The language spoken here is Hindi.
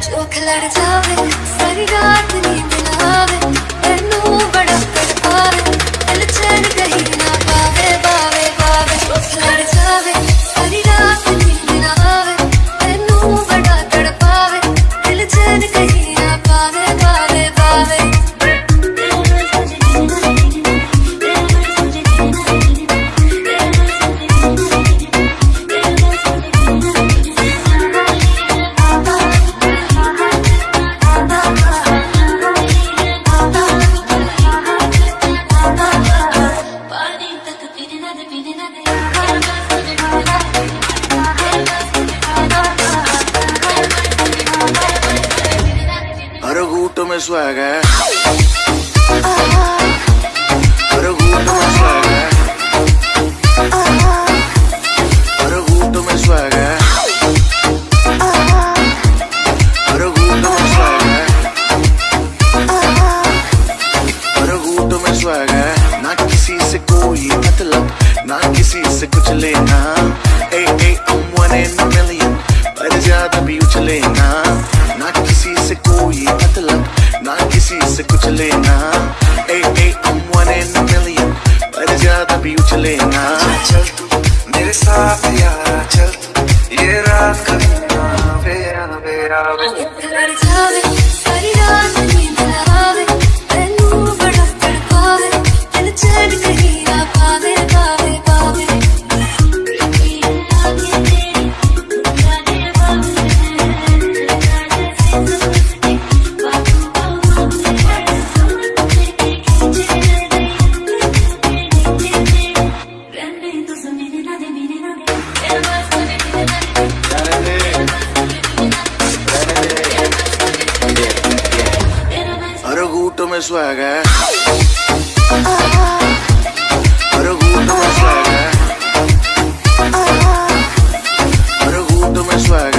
Çok larda ve sarılar घूट में स्वैग है। हर घूट में स्वैग है। हर घूट में स्वैग है। हर घूट में स्वैग है। ना किसी से कोई मतलब ना किसी से कुछ लेना। ए ए I'm one in a million, पर ज़्यादा भी उछलेना ना किसी से कोई किसी से कुछ लेना। ए ए, I'm one in a पर ज़्यादा भी उछले ना चल तू मेरे साथ यार चल तू ये रात कभी ना आवे आवे आवे सारी रात gusto me suaga. Pero gusto me suaga. Pero gusto me suaga.